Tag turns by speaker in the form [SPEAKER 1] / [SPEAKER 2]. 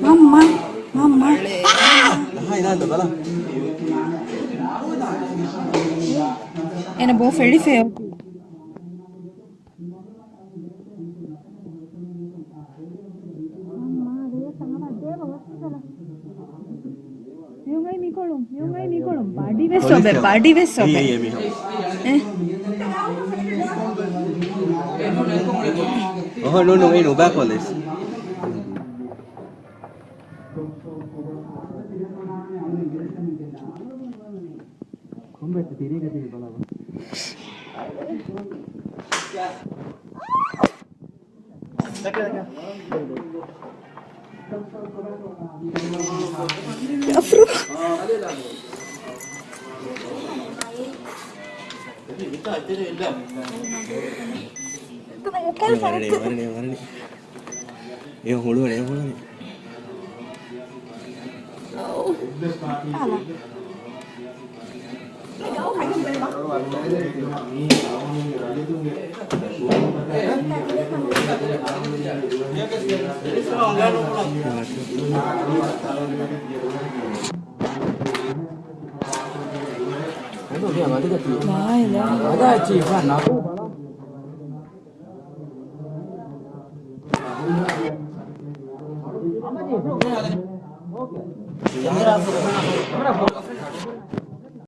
[SPEAKER 1] ママママ
[SPEAKER 2] は
[SPEAKER 3] いなんだかな
[SPEAKER 1] Era bom fer fel. Party में सोबे पार्टी में सोबे
[SPEAKER 3] Oh, no, no, no, back on this. Kombettu ತಿರುಗದಿರಿ ಬಲವ ඒ හොළුවනේ හොළුවනේ
[SPEAKER 2] Đấy, chỉ phải nó cũng Hãy subscribe cho kênh Ghiền Mì Gõ Để không
[SPEAKER 4] bỏ lỡ những video hấp dẫn Okay.
[SPEAKER 3] Yeah. Yeah. Yeah. Yeah. Yeah. Yeah. Yeah.